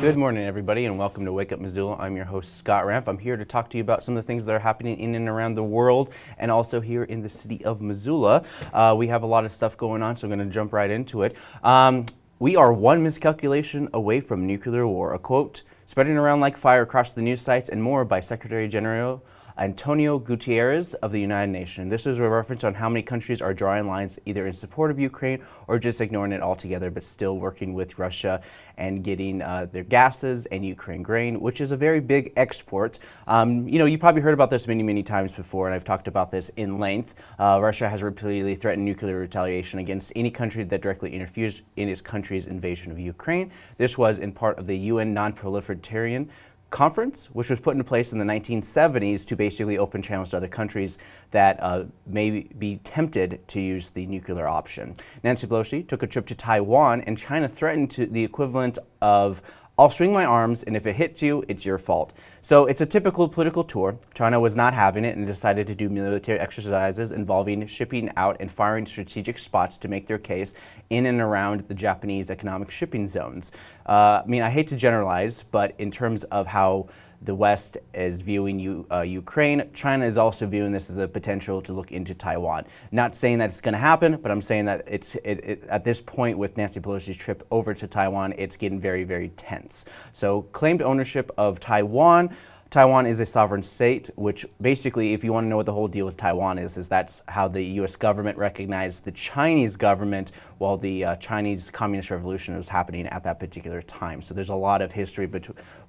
Good morning, everybody, and welcome to Wake Up Missoula. I'm your host, Scott Ramp. I'm here to talk to you about some of the things that are happening in and around the world and also here in the city of Missoula. Uh, we have a lot of stuff going on, so I'm going to jump right into it. Um, we are one miscalculation away from nuclear war. A quote spreading around like fire across the news sites and more by Secretary General Antonio Guterres of the United Nations. This is a reference on how many countries are drawing lines either in support of Ukraine or just ignoring it altogether, but still working with Russia and getting uh, their gases and Ukraine grain, which is a very big export. Um, you know, you probably heard about this many, many times before, and I've talked about this in length. Uh, Russia has repeatedly threatened nuclear retaliation against any country that directly interferes in its country's invasion of Ukraine. This was in part of the UN Non-Proliferation conference, which was put into place in the 1970s to basically open channels to other countries that uh, may be tempted to use the nuclear option. Nancy Pelosi took a trip to Taiwan, and China threatened to the equivalent of I'll swing my arms, and if it hits you, it's your fault. So it's a typical political tour. China was not having it and decided to do military exercises involving shipping out and firing strategic spots to make their case in and around the Japanese economic shipping zones. Uh, I mean, I hate to generalize, but in terms of how the West is viewing U, uh, Ukraine. China is also viewing this as a potential to look into Taiwan. Not saying that it's going to happen, but I'm saying that it's it, it, at this point with Nancy Pelosi's trip over to Taiwan, it's getting very, very tense. So claimed ownership of Taiwan Taiwan is a sovereign state, which basically, if you want to know what the whole deal with Taiwan is, is that's how the U.S. government recognized the Chinese government while the uh, Chinese Communist Revolution was happening at that particular time. So there's a lot of history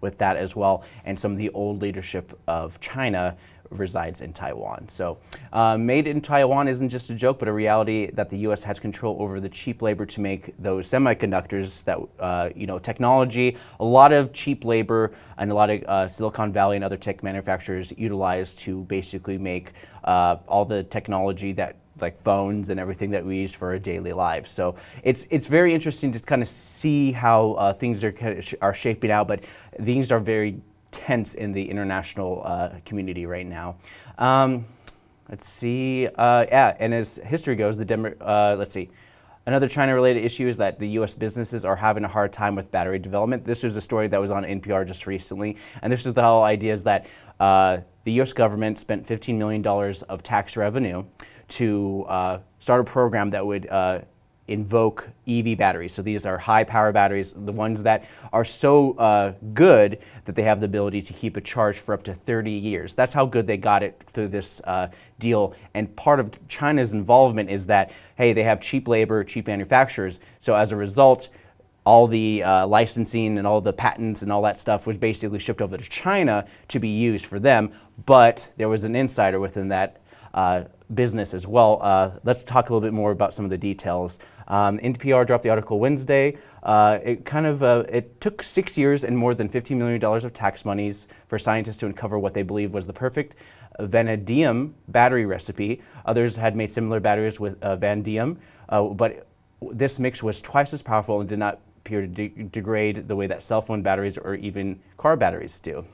with that as well, and some of the old leadership of China resides in Taiwan. So uh, made in Taiwan isn't just a joke, but a reality that the U.S. has control over the cheap labor to make those semiconductors that, uh, you know, technology, a lot of cheap labor and a lot of uh, Silicon Valley and other tech manufacturers utilize to basically make uh, all the technology that like phones and everything that we use for our daily lives. So it's it's very interesting to kind of see how uh, things are are shaping out, but things are very tense in the international uh, community right now. Um, let's see, uh, yeah, and as history goes, the Demo uh, let's see, Another China-related issue is that the U.S. businesses are having a hard time with battery development. This was a story that was on NPR just recently, and this is the whole idea is that uh, the U.S. government spent $15 million of tax revenue to uh, start a program that would uh, invoke EV batteries. So these are high power batteries, the ones that are so uh, good that they have the ability to keep a charge for up to 30 years. That's how good they got it through this uh, deal. And part of China's involvement is that, hey, they have cheap labor, cheap manufacturers. So as a result, all the uh, licensing and all the patents and all that stuff was basically shipped over to China to be used for them. But there was an insider within that uh, business as well. Uh, let's talk a little bit more about some of the details. Um, NPR dropped the article Wednesday. Uh, it kind of, uh, it took six years and more than $15 million of tax monies for scientists to uncover what they believe was the perfect vanadium battery recipe. Others had made similar batteries with uh, vanadium, uh, but this mix was twice as powerful and did not appear to de degrade the way that cell phone batteries or even car batteries do.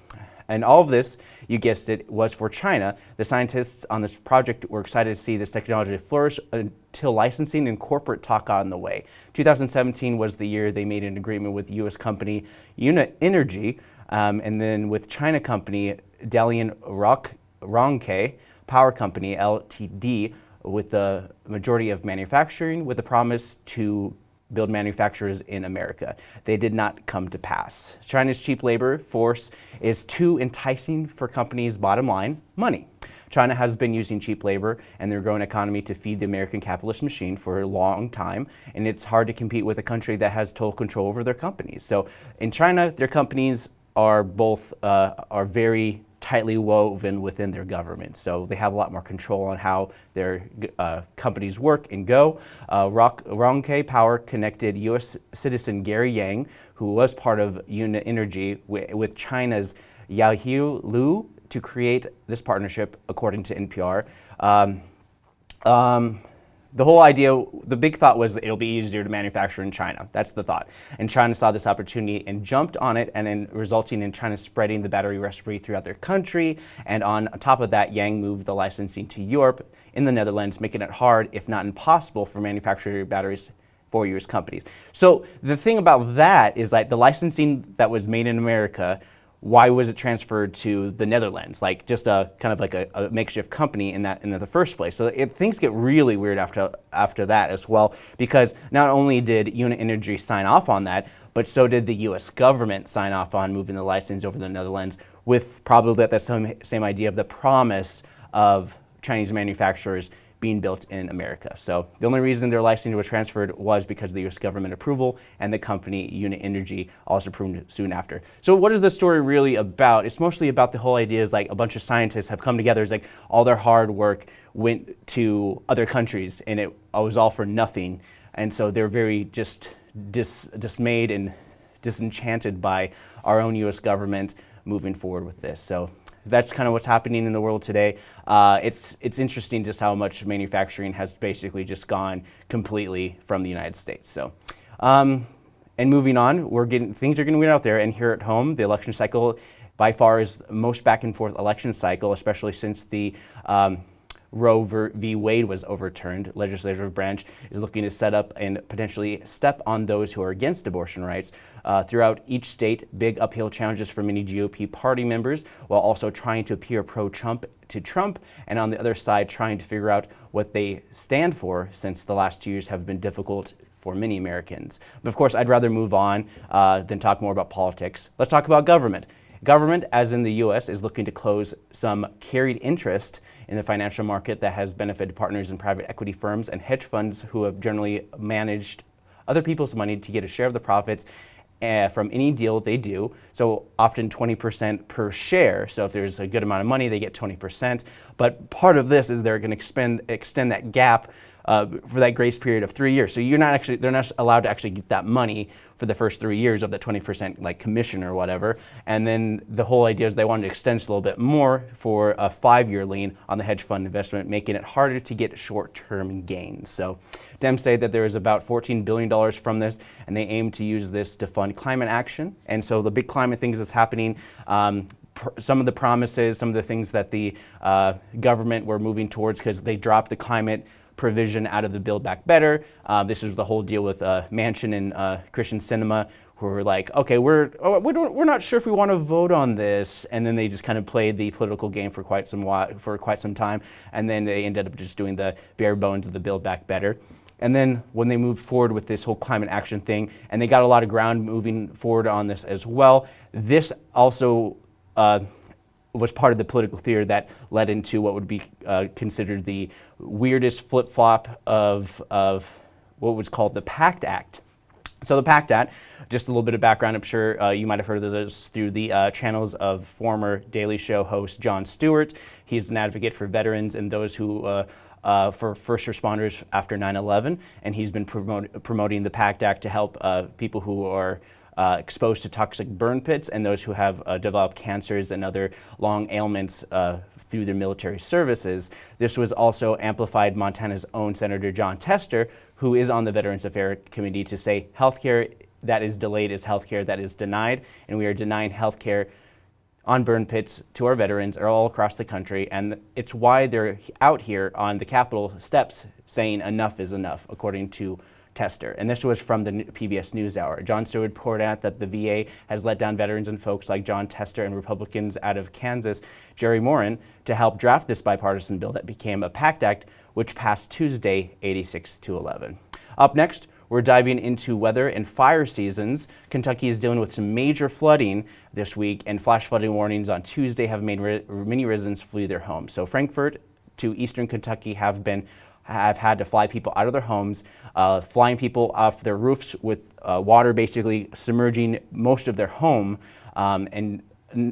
And all of this, you guessed it, was for China. The scientists on this project were excited to see this technology flourish until licensing and corporate talk on the way. 2017 was the year they made an agreement with U.S. company UniEnergy, um, and then with China company Dalian Rock, Rongke Power Company, LTD, with the majority of manufacturing with the promise to build manufacturers in America. They did not come to pass. China's cheap labor force is too enticing for companies' bottom line, money. China has been using cheap labor and their growing economy to feed the American capitalist machine for a long time, and it's hard to compete with a country that has total control over their companies. So in China, their companies are both uh, are very tightly woven within their government. So they have a lot more control on how their uh, companies work and go. Uh, Rock, Rongke Power connected U.S. citizen Gary Yang, who was part of UniEnergy, with China's Yaohu Liu to create this partnership, according to NPR. Um, um, the whole idea, the big thought was it'll be easier to manufacture in China. That's the thought. And China saw this opportunity and jumped on it, and then resulting in China spreading the battery recipe throughout their country. And on top of that, Yang moved the licensing to Europe in the Netherlands, making it hard, if not impossible, for manufacturing batteries for U.S. companies. So the thing about that is like the licensing that was made in America why was it transferred to the Netherlands? Like just a kind of like a, a makeshift company in that in the first place. So it, things get really weird after after that as well, because not only did UniEnergy sign off on that, but so did the U.S. government sign off on moving the license over to the Netherlands, with probably that same same idea of the promise of Chinese manufacturers being built in America. So the only reason their licensing was transferred was because of the US government approval and the company UniEnergy also approved soon after. So what is the story really about? It's mostly about the whole idea is like a bunch of scientists have come together. It's like all their hard work went to other countries and it was all for nothing. And so they're very just dis dismayed and disenchanted by our own US government moving forward with this. So that's kind of what's happening in the world today. Uh, it's, it's interesting just how much manufacturing has basically just gone completely from the United States. So, um, and moving on, we're getting, things are getting out there and here at home, the election cycle by far is most back and forth election cycle, especially since the um, Roe v. Wade was overturned, legislative branch is looking to set up and potentially step on those who are against abortion rights. Uh, throughout each state, big uphill challenges for many GOP party members, while also trying to appear pro-Trump to Trump, and on the other side, trying to figure out what they stand for, since the last two years have been difficult for many Americans. But of course, I'd rather move on uh, than talk more about politics. Let's talk about government. Government, as in the U.S., is looking to close some carried interest in the financial market that has benefited partners in private equity firms and hedge funds who have generally managed other people's money to get a share of the profits uh, from any deal they do. So often 20% per share. So if there's a good amount of money, they get 20%. But part of this is they're going to extend that gap uh, for that grace period of three years. So you're not actually, they're not allowed to actually get that money for the first three years of the 20% like commission or whatever. And then the whole idea is they wanted to extend it a little bit more for a five-year lien on the hedge fund investment, making it harder to get short-term gains. So Dems say that there is about $14 billion from this, and they aim to use this to fund climate action. And so the big climate things that's happening, um, some of the promises, some of the things that the uh, government were moving towards because they dropped the climate provision out of the Build Back Better. Uh, this is the whole deal with uh, Manchin and uh, Kyrsten Sinema, who were like, okay, we're, oh, we we're not sure if we want to vote on this. And then they just kind of played the political game for quite some for quite some time. And then they ended up just doing the bare bones of the Build Back Better. And then when they moved forward with this whole climate action thing, and they got a lot of ground moving forward on this as well, this also uh, was part of the political theater that led into what would be uh, considered the weirdest flip-flop of, of what was called the PACT Act. So the PACT Act, just a little bit of background, I'm sure uh, you might have heard of this through the uh, channels of former Daily Show host Jon Stewart. He's an advocate for veterans and those who uh, uh, for first responders after 9-11, and he's been promote, promoting the PACT Act to help uh, people who are uh, exposed to toxic burn pits and those who have uh, developed cancers and other long ailments uh, through their military services. This was also amplified Montana's own Senator Jon Tester, who is on the Veterans Affairs Committee, to say healthcare that is delayed is healthcare that is denied, and we are denying healthcare on burn pits to our veterans all across the country, and it's why they're out here on the Capitol steps saying enough is enough, according to Tester. And this was from the PBS NewsHour. Jon Stewart poured out that the VA has let down veterans and folks like Jon Tester and Republicans out of Kansas, Jerry Moran, to help draft this bipartisan bill that became a PACT Act, which passed Tuesday 86 to 11. Up next, we're diving into weather and fire seasons. Kentucky is dealing with some major flooding this week, and flash flooding warnings on Tuesday have made many residents flee their homes. So Frankfort to eastern Kentucky have been have had to fly people out of their homes, uh, flying people off their roofs with uh, water basically submerging most of their home, um, and,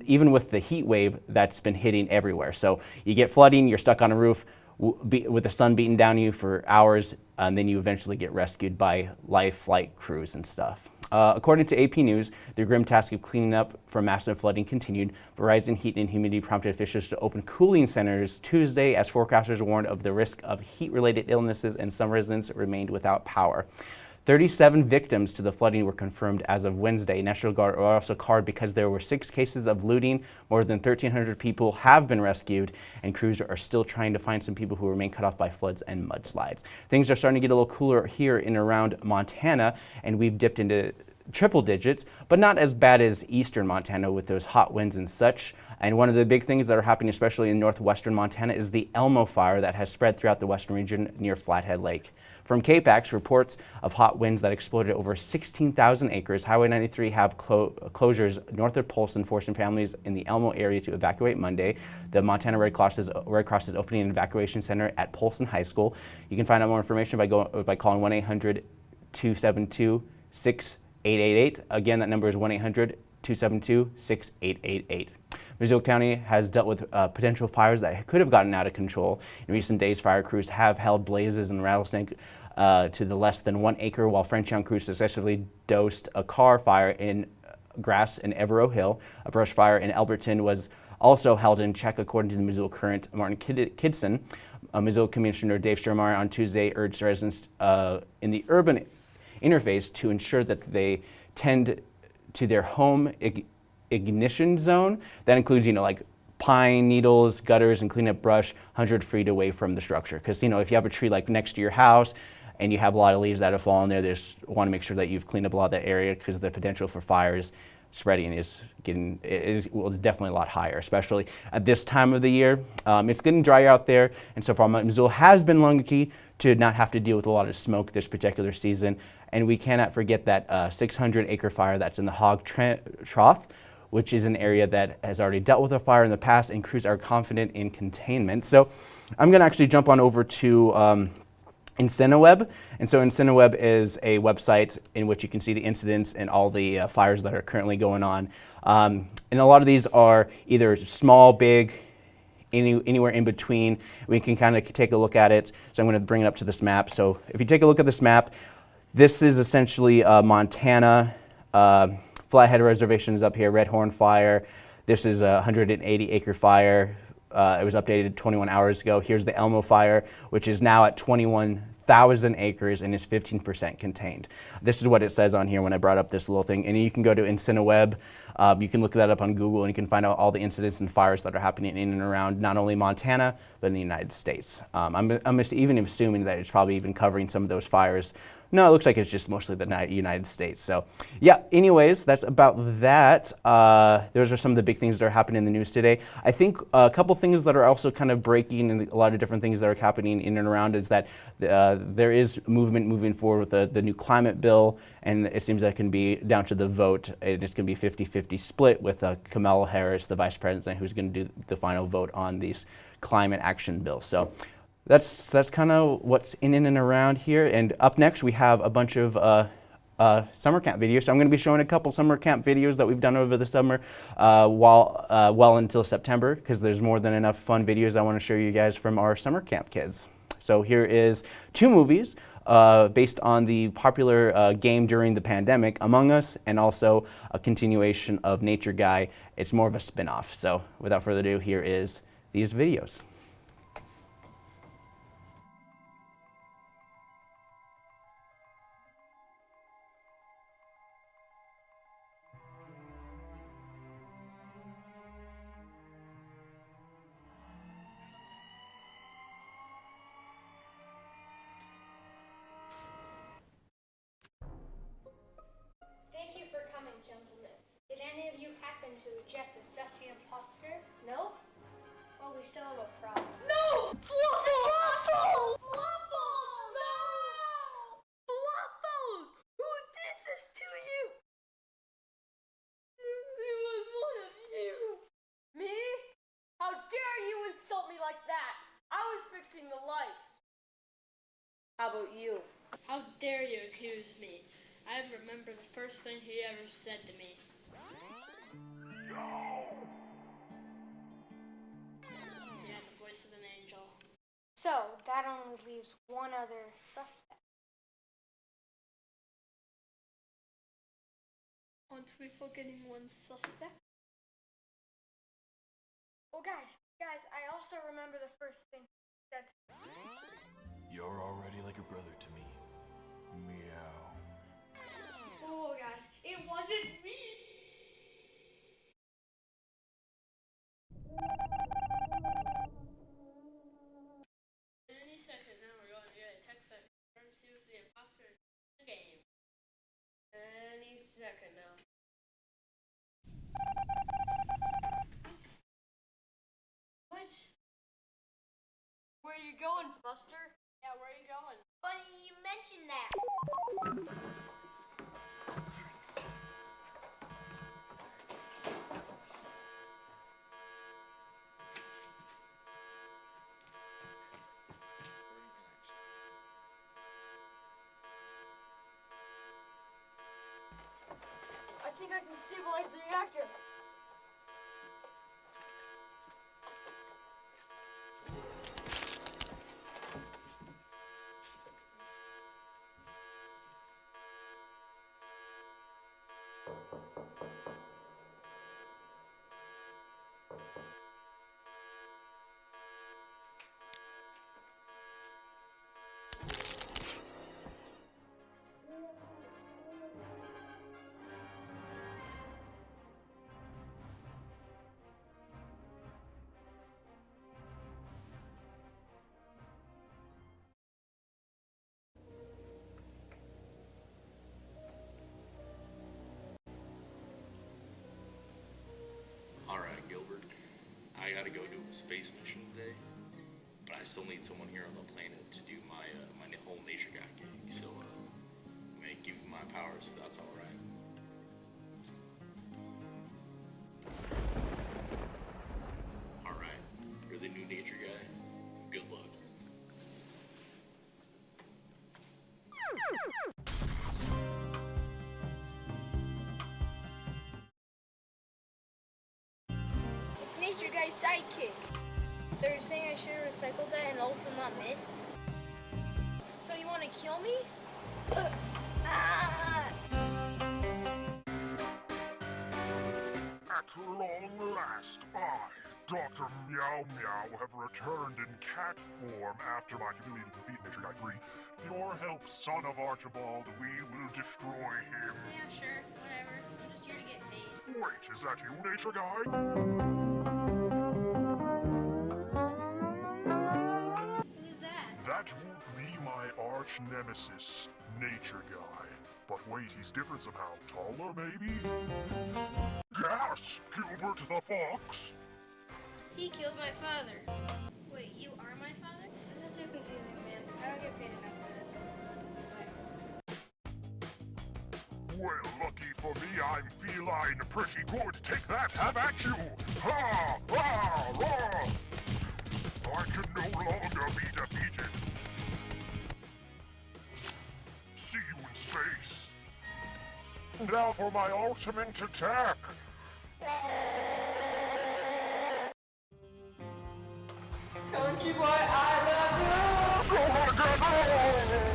even with the heat wave that's been hitting everywhere. So you get flooding, you're stuck on a roof, with the sun beating down you for hours, and then you eventually get rescued by life flight crews and stuff. Uh, according to AP News, the grim task of cleaning up from massive flooding continued, but rising heat and humidity prompted officials to open cooling centers Tuesday as forecasters warned of the risk of heat-related illnesses and some residents remained without power. 37 victims to the flooding were confirmed as of Wednesday. National Guard are also called because there were six cases of looting. More than 1,300 people have been rescued, and crews are still trying to find some people who remain cut off by floods and mudslides. Things are starting to get a little cooler here in around Montana, and we've dipped into triple digits, but not as bad as eastern Montana with those hot winds and such. And one of the big things that are happening, especially in northwestern Montana, is the Elmo fire that has spread throughout the western region near Flathead Lake. From KPAX, reports of hot winds that exploded over 16,000 acres. Highway 93 have clo closures north of Polson, forcing families in the Elmo area to evacuate Monday. The Montana Red Cross is, Red Cross is opening an evacuation center at Polson High School. You can find out more information by, by calling 1-800-272-6888. Again, that number is 1-800-272-6888. Missoula County has dealt with uh, potential fires that could have gotten out of control. In recent days, fire crews have held blazes in Rattlesnake uh, to the less than one acre, while Frenchtown crews successfully dosed a car fire in grass in Evaro Hill. A brush fire in Alberton was also held in check, according to the Missoula Current. Martin Kid Kidston, uh, Missoula Commissioner Dave Strohmaier on Tuesday urged residents uh, in the urban interface to ensure that they tend to their home ignition zone. That includes, you know, like pine needles, gutters, and cleanup brush 100 feet away from the structure. Because, you know, if you have a tree like next to your house and you have a lot of leaves that have fallen there, just want to make sure that you've cleaned up a lot of that area because the potential for fires spreading is getting is well, definitely a lot higher, especially at this time of the year. Um, it's getting drier out there, and so far Missoula has been lucky to not have to deal with a lot of smoke this particular season. And we cannot forget that uh, 600 acre fire that's in the Hog Trough, which is an area that has already dealt with a fire in the past and crews are confident in containment. So I'm gonna actually jump on over to um, IncineWeb. And so IncineWeb is a website in which you can see the incidents and all the uh, fires that are currently going on. Um, and a lot of these are either small, big, any, anywhere in between. We can kind of take a look at it. So I'm going to bring it up to this map. So if you take a look at this map, this is essentially uh, Montana. Uh, Flathead Reservation is up here, Red Horn Fire. This is a 180 acre fire. Uh, it was updated 21 hours ago. Here's the Elmo Fire, which is now at 21,000 acres and is 15% contained. This is what it says on here when I brought up this little thing. And you can go to IncineWeb. Um, you can look that up on Google and you can find out all the incidents and fires that are happening in and around not only Montana, but in the United States. Um, I'm, I'm even assuming that it's probably even covering some of those fires no, it looks like it's just mostly the United States. So yeah, anyways, that's about that. Uh, those are some of the big things that are happening in the news today. I think a couple things that are also kind of breaking and a lot of different things that are happening in and around is that uh, there is movement moving forward with the, the new climate bill and it seems that it can be down to the vote and it's going to be 50-50 split with uh, Kamala Harris, the vice president, who's going to do the final vote on these climate action bill. So that's, that's kind of what's in and around here. And up next, we have a bunch of uh, uh, summer camp videos. So I'm going to be showing a couple summer camp videos that we've done over the summer uh, while, uh, well until September because there's more than enough fun videos I want to show you guys from our summer camp kids. So here is two movies uh, based on the popular uh, game during the pandemic, Among Us, and also a continuation of Nature Guy. It's more of a spin-off. So without further ado, here is these videos. About you? How dare you accuse me? I remember the first thing he ever said to me. Yeah, the voice of an angel. So, that only leaves one other suspect. Aren't we forgetting one suspect? Well, guys, guys, I also remember the first thing that. You're already like a brother to me. Meow. Oh, guys, it wasn't me. Any second now, we're going to get a text that confirms he was the imposter in the game. Any second now. What? Where you going, Buster? Yeah, where are you going? Funny you mentioned that. I gotta go do a space mission today. But I still need someone here on the planet to do Guy's sidekick. So you're saying I should have recycled that and also not missed? So you want to kill me? Ah! At long last, I, Dr. Meow Meow, have returned in cat form after my humiliating defeat Nature Guy 3. With your help, son of Archibald, we will destroy him. Yeah, sure. Whatever. I'm just here to get paid. Wait, is that you, Nature Guy? That? Would be my arch nemesis, Nature Guy. But wait, he's different somehow. Taller, maybe? Gasp, Gilbert the Fox! He killed my father. Wait, you are my father? This is too confusing, man. I don't get paid enough for this. Well, lucky for me, I'm feline pretty good. Take that, have at you! Ha! Ha! Rah! I can no longer be defeated. Now for my ultimate attack. Country boy, I love you. Oh my god! oh!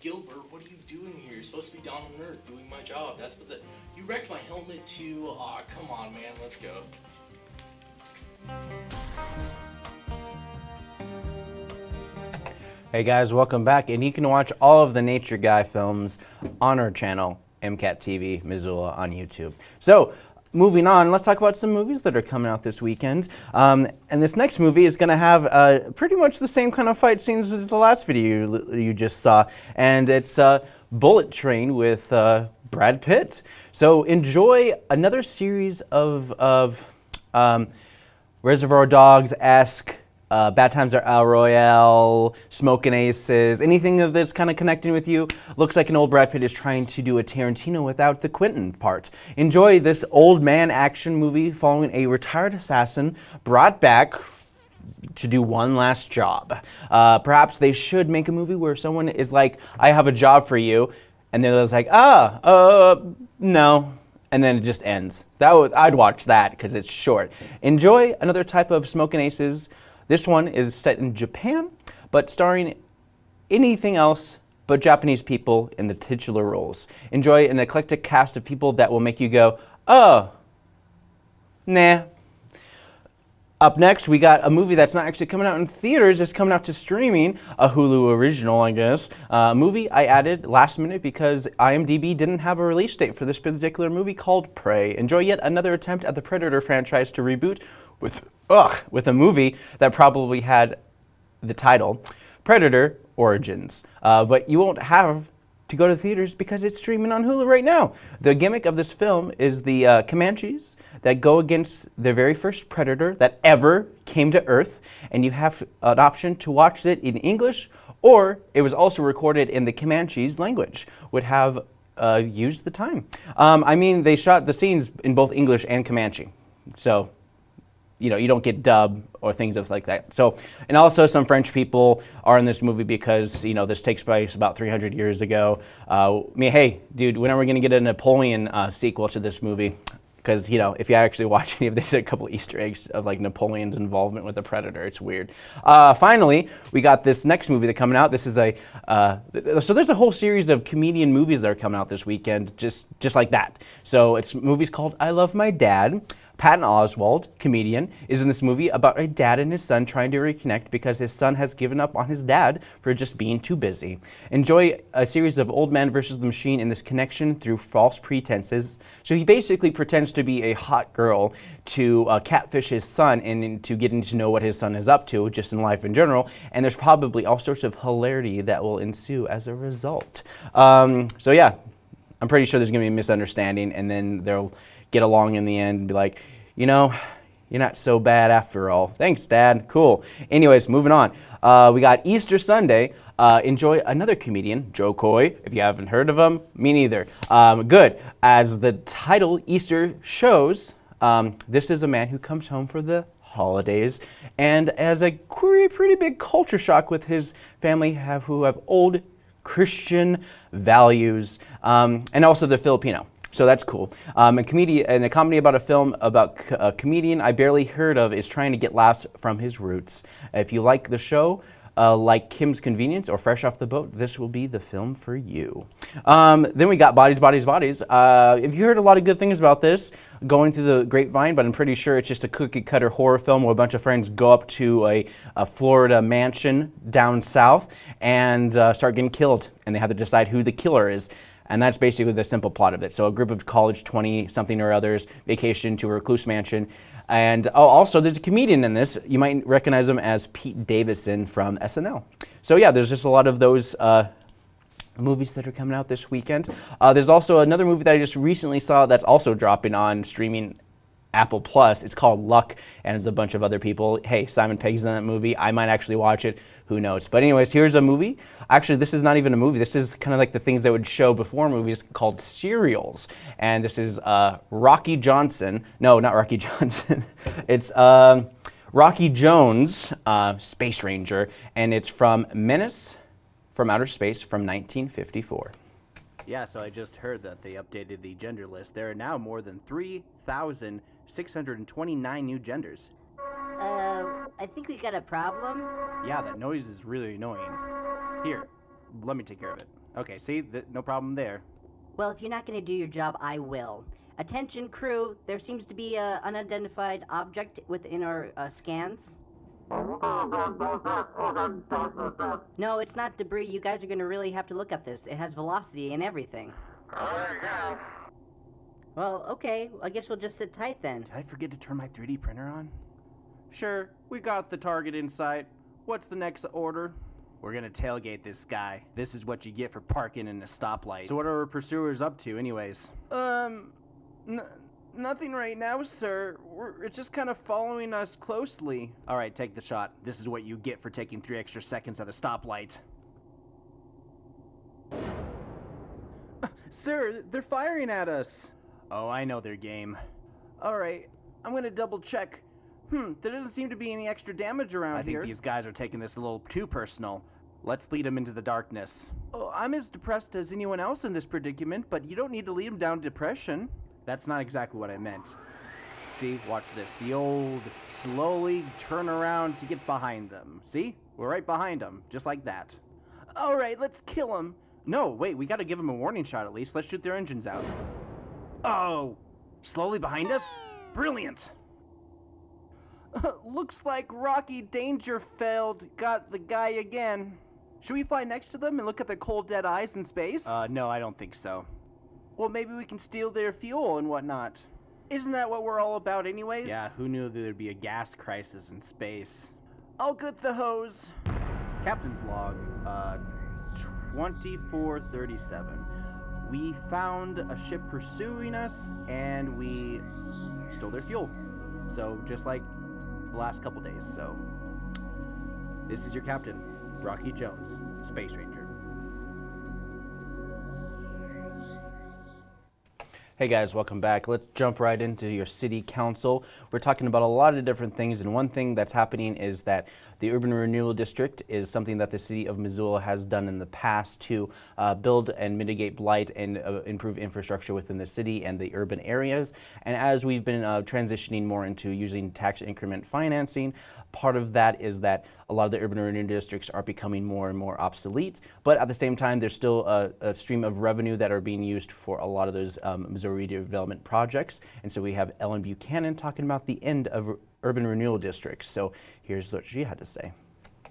Gilbert, what are you doing here? You're supposed to be down on Earth doing my job. That's what the. You wrecked my helmet too. Aw, come on, man. Let's go. Hey guys, welcome back, and you can watch all of the Nature Guy films on our channel, MCAT TV Missoula on YouTube. So, moving on, let's talk about some movies that are coming out this weekend. Um, and this next movie is going to have uh, pretty much the same kind of fight scenes as the last video you, you just saw, and it's uh, Bullet Train with uh, Brad Pitt. So enjoy another series of of um, Reservoir Dogs esque. Uh, Bad Times at El Royale, Smoking Aces, anything that's kind of connecting with you. Looks like an old Brad Pitt is trying to do a Tarantino without the Quentin part. Enjoy this old man action movie following a retired assassin brought back to do one last job. Uh, perhaps they should make a movie where someone is like, I have a job for you, and then it's like, ah, uh, no. And then it just ends. That would, I'd watch that because it's short. Enjoy another type of Smoking Aces. This one is set in Japan, but starring anything else but Japanese people in the titular roles. Enjoy an eclectic cast of people that will make you go, oh, nah. Up next, we got a movie that's not actually coming out in theaters, it's coming out to streaming, a Hulu original, I guess. Uh, movie I added last minute because IMDb didn't have a release date for this particular movie called Prey. Enjoy yet another attempt at the Predator franchise to reboot with, ugh, with a movie that probably had the title Predator Origins. Uh, but you won't have to go to theaters because it's streaming on Hulu right now. The gimmick of this film is the uh, Comanches that go against the very first predator that ever came to Earth, and you have an option to watch it in English, or it was also recorded in the Comanches language, would have uh, used the time. Um, I mean, they shot the scenes in both English and Comanche, so you know, you don't get dub or things of like that. So, and also some French people are in this movie because, you know, this takes place about 300 years ago. Uh, I mean, hey, dude, when are we going to get a Napoleon uh, sequel to this movie? Because, you know, if you actually watch any of these, a couple Easter eggs of like Napoleon's involvement with the Predator. It's weird. Uh, finally, we got this next movie that's coming out. This is a, uh, th- so there's a whole series of comedian movies that are coming out this weekend, just, just like that. So it's movies called I Love My Dad. Patton Oswalt, comedian, is in this movie about a dad and his son trying to reconnect because his son has given up on his dad for just being too busy. Enjoy a series of old man versus the machine in this connection through false pretenses. So he basically pretends to be a hot girl to uh, catfish his son and to getting to know what his son is up to just in life in general. And there's probably all sorts of hilarity that will ensue as a result. Um, so yeah, I'm pretty sure there's going to be a misunderstanding, and then they'll get along in the end and be like, you know, you're not so bad after all. Thanks, Dad. Cool. Anyways, moving on. Uh, we got Easter Sunday. Uh, enjoy another comedian, Jo Koy, If you haven't heard of him, me neither. Um, good. As the title Easter shows, um, this is a man who comes home for the holidays and as a pretty, pretty big culture shock with his family have, who have old Christian values um, and also the Filipino. So that's cool. Um, a comedy and a comedy about a film about a comedian I barely heard of is trying to get laughs from his roots. If you like the show, uh, like Kim's Convenience or Fresh Off the Boat, this will be the film for you. Um, then we got Bodies, Bodies, Bodies. Uh, if you heard a lot of good things about this, going through the grapevine, but I'm pretty sure it's just a cookie cutter horror film where a bunch of friends go up to a, a Florida mansion down south and uh, start getting killed, and they have to decide who the killer is. And that's basically the simple plot of it. So a group of college 20 something or others vacation to a recluse mansion. And oh, also there's a comedian in this. You might recognize him as Pete Davidson from SNL. So yeah, there's just a lot of those uh, movies that are coming out this weekend. Uh, there's also another movie that I just recently saw that's also dropping on streaming Apple Plus. It's called Luck, and it's a bunch of other people. Hey, Simon Pegg's in that movie. I might actually watch it. Who knows? But anyways, here's a movie. Actually, this is not even a movie. This is kind of like the things that would show before movies called serials. And this is uh, Rocky Johnson. No, not Rocky Johnson. it's um, Rocky Jones, uh, Space Ranger, and it's from Menace from Outer Space from 1954. Yeah, so I just heard that they updated the gender list. There are now more than 3,629 new genders. Uh, I think we got a problem. Yeah, that noise is really annoying. Here, let me take care of it. Okay, see, th- no problem there. Well, if you're not going to do your job, I will. Attention, crew. There seems to be an unidentified object within our uh, scans. No, it's not debris. You guys are going to really have to look at this. It has velocity and everything. Well, okay. I guess we'll just sit tight then. Did I forget to turn my 3D printer on? Sure, we got the target in sight. What's the next order? We're gonna tailgate this guy. This is what you get for parking in a stoplight. So what are our pursuers up to, anyways? Um, nothing right now, sir. We're it's just kind of following us closely. All right, take the shot. This is what you get for taking three extra seconds at a stoplight. Sir, they're firing at us. Oh, I know their game. All right, I'm gonna double check. Hmm, there doesn't seem to be any extra damage around I here. I think these guys are taking this a little too personal. Let's lead them into the darkness. Oh, I'm as depressed as anyone else in this predicament, but you don't need to lead them down depression. That's not exactly what I meant. See, watch this. The old slowly turn around to get behind them. See? We're right behind them, just like that. All right, let's kill him. No, wait, we gotta give him a warning shot at least. Let's shoot their engines out. Oh, slowly behind us? Brilliant. Looks like Rocky Dangerfeld got the guy again. Should we fly next to them and look at their cold dead eyes in space? Uh, no, I don't think so. Well, maybe we can steal their fuel and whatnot. Isn't that what we're all about, anyways? Yeah, who knew there'd be a gas crisis in space? I'll get the hose. Captain's log, uh, 2437. We found a ship pursuing us, and we stole their fuel. So, just like the last couple days, so. This is your captain, Rocky Jones, Space Ranger. Hey guys, welcome back. Let's jump right into your city council. We're talking about a lot of different things, and one thing that's happening is that the Urban Renewal District is something that the city of Missoula has done in the past to uh, build and mitigate blight and uh, improve infrastructure within the city and the urban areas. And as we've been uh, transitioning more into using tax increment financing, part of that is that a lot of the urban renewal districts are becoming more and more obsolete, but at the same time, there's still a, a stream of revenue that are being used for a lot of those um, Missoula redevelopment projects. And so we have Ellen Buchanan talking about the end of urban renewal districts. So here's what she had to say.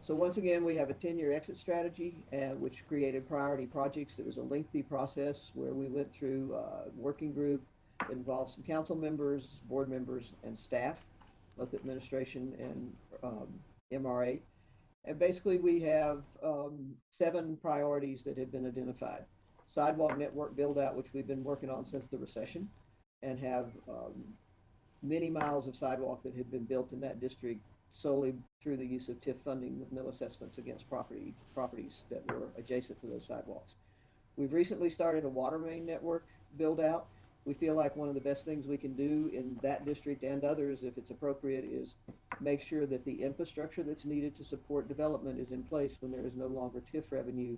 So once again, we have a 10-year exit strategy, uh, which created priority projects. It was a lengthy process where we went through a working group involved some council members, board members, and staff, both administration and um, MRA. And basically, we have um, seven priorities that have been identified. Sidewalk network build out, which we've been working on since the recession, and have um, many miles of sidewalk that had been built in that district solely through the use of TIF funding with no assessments against property properties that were adjacent to those sidewalks. We've recently started a water main network build out. We feel like one of the best things we can do in that district and others, if it's appropriate, is make sure that the infrastructure that's needed to support development is in place when there is no longer TIF revenue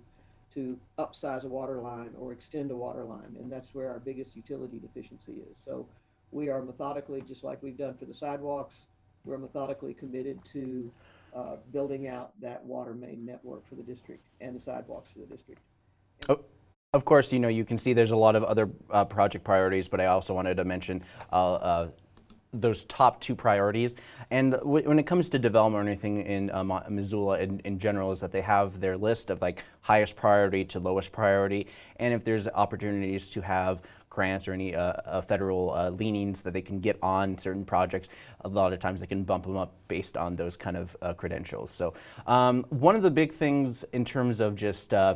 to upsize a water line or extend a water line. And that's where our biggest utility deficiency is. So we are methodically, just like we've done for the sidewalks, we're methodically committed to uh, building out that water main network for the district and the sidewalks for the district. Oh, of course, you know, you can see there's a lot of other uh, project priorities, but I also wanted to mention uh, uh those top two priorities. And when it comes to development or anything in uh, Missoula in, in, general is that they have their list of like highest priority to lowest priority. And if there's opportunities to have grants or any uh, uh, federal uh, leanings that they can get on certain projects, a lot of times they can bump them up based on those kind of uh, credentials. So um, one of the big things in terms of just uh,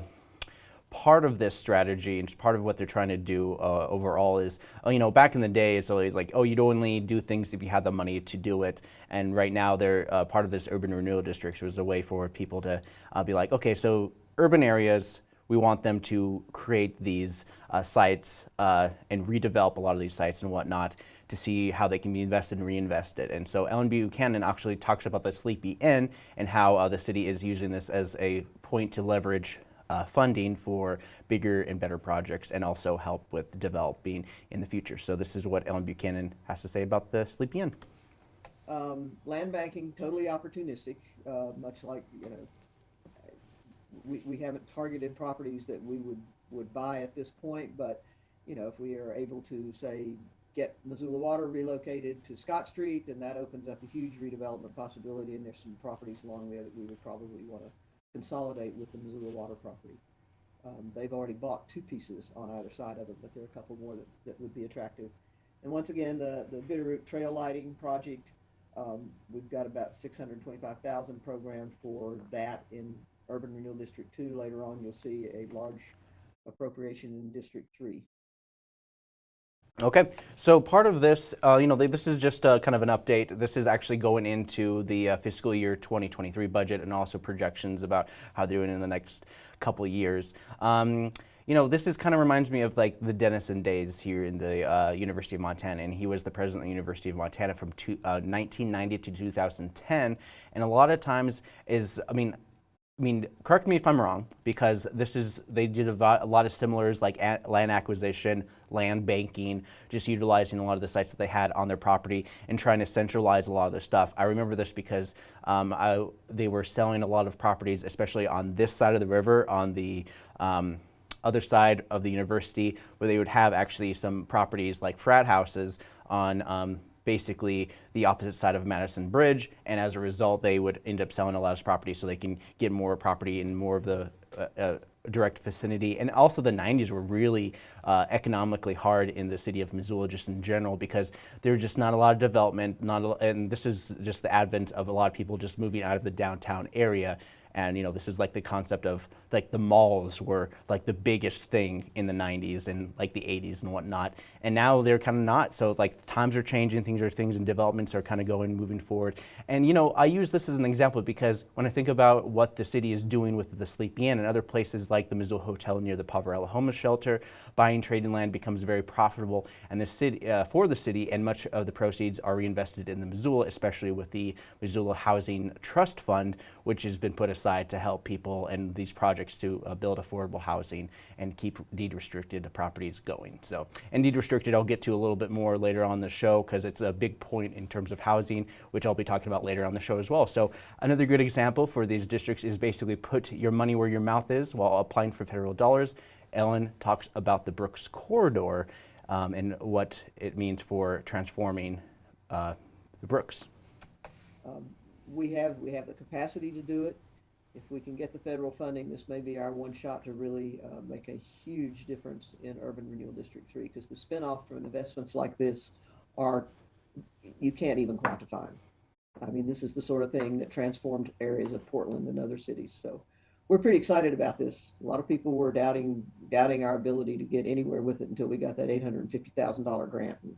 part of this strategy and part of what they're trying to do uh, overall is, uh, you know, back in the day, it's always like, oh, you'd only do things if you had the money to do it. And right now, they're uh, part of this urban renewal districts was a way for people to uh, be like, okay, so urban areas, we want them to create these uh, sites uh, and redevelop a lot of these sites and whatnot to see how they can be invested and reinvested. And so Ellen Buchanan actually talks about the Sleepy Inn and how the city is using this as a point to leverage uh, funding for bigger and better projects and also help with developing in the future. So this is what Ellen Buchanan has to say about the Sleepy Inn. Um, land banking, totally opportunistic, uh, much like, you know, we, we haven't targeted properties that we would, would buy at this point, but, you know, if we are able to, say, get Missoula Water relocated to Scott Street, then that opens up a huge redevelopment possibility, and there's some properties along there that we would probably want to consolidate with the Missoula Water property. Um, they've already bought two pieces on either side of it, but there are a couple more that, that would be attractive. And once again, the, the Bitterroot Trail Lighting Project, um, we've got about 625,000 programmed for that in Urban Renewal District 2. Later on, you'll see a large appropriation in District 3. Okay, so part of this, uh, you know, this is just a, kind of an update. This is actually going into the uh, fiscal year 2023 budget and also projections about how they're doing in the next couple years. Um, you know, this is kind of reminds me of like the Dennison days here in the uh, University of Montana, and he was the president of the University of Montana from two, 1990 uh, to 2010. And a lot of times is, I mean, I mean, correct me if I'm wrong, because this is, they did a, lot of similars like land acquisition, land banking, just utilizing a lot of the sites that they had on their property and trying to centralize a lot of their stuff. I remember this because um, I, they were selling a lot of properties, especially on this side of the river, on the um, other side of the university, where they would have actually some properties like frat houses on um, basically the opposite side of Madison Bridge, and as a result, they would end up selling a lot of property so they can get more property in more of the uh, uh, direct vicinity. And also, the 90s were really uh, economically hard in the city of Missoula, just in general, because there was just not a lot of development. Not, a, and this is just the advent of a lot of people just moving out of the downtown area. And you know, this is like the concept of like the malls were like the biggest thing in the 90s and like the 80s and whatnot. And now they're kind of not. So like times are changing, things are things and developments are kind of going moving forward. And you know, I use this as an example because when I think about what the city is doing with the Sleepy Inn and other places like the Missoula Hotel near the Poverello Homeless Shelter, buying trading land becomes very profitable and the city uh, for the city and much of the proceeds are reinvested in the Missoula, especially with the Missoula Housing Trust Fund, which has been put aside to help people and these projects to uh, build affordable housing and keep deed restricted properties going. So, and deed restricted I'll get to a little bit more later on the show because it's a big point in terms of housing, which I'll be talking about later on the show as well. So, another good example for these districts is basically put your money where your mouth is while applying for federal dollars. Ellen talks about the Brooks Corridor um, and what it means for transforming uh, the Brooks. we have, we have the capacity to do it. If we can get the federal funding, this may be our one shot to really uh, make a huge difference in Urban Renewal District Three, because the spinoff from investments like this are, you can't even quantify them. I mean, this is the sort of thing that transformed areas of Portland and other cities, so we're pretty excited about this. A lot of people were doubting, doubting our ability to get anywhere with it until we got that eight hundred and fifty thousand dollar grant. and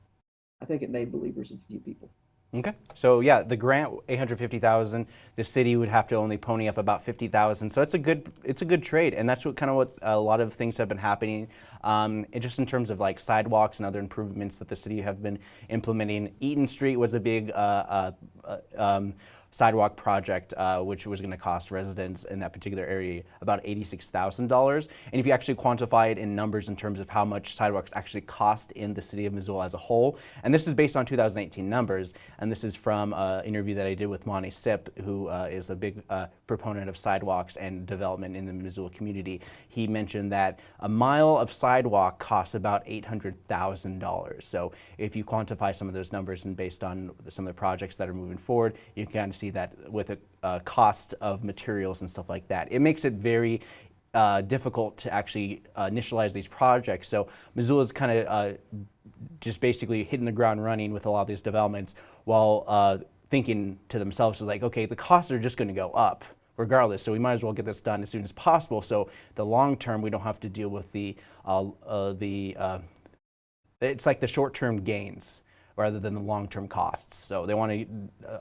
I think it made believers in a few people. Okay, so yeah, the grant, eight hundred fifty thousand. The city would have to only pony up about fifty thousand. So it's a good, it's a good trade, and that's what kind of what a lot of things have been happening. Um, just in terms of like sidewalks and other improvements that the city have been implementing. Eaton Street was a big. Uh, uh, uh, um, sidewalk project, uh, which was going to cost residents in that particular area about $86,000. And if you actually quantify it in numbers in terms of how much sidewalks actually cost in the city of Missoula as a whole, and this is based on 2018 numbers, and this is from an interview that I did with Monty Sip, who uh, is a big uh, proponent of sidewalks and development in the Missoula community. He mentioned that a mile of sidewalk costs about $800,000. So if you quantify some of those numbers and based on some of the projects that are moving forward, you can see that with a cost of materials and stuff like that. It makes it very uh, difficult to actually uh, initialize these projects. So Missoula's kind of uh, just basically hitting the ground running with a lot of these developments while uh, thinking to themselves, like, okay, the costs are just going to go up regardless. So we might as well get this done as soon as possible. So the long term, we don't have to deal with the uh, uh, the it's like the short term gains rather than the long term costs. So they want to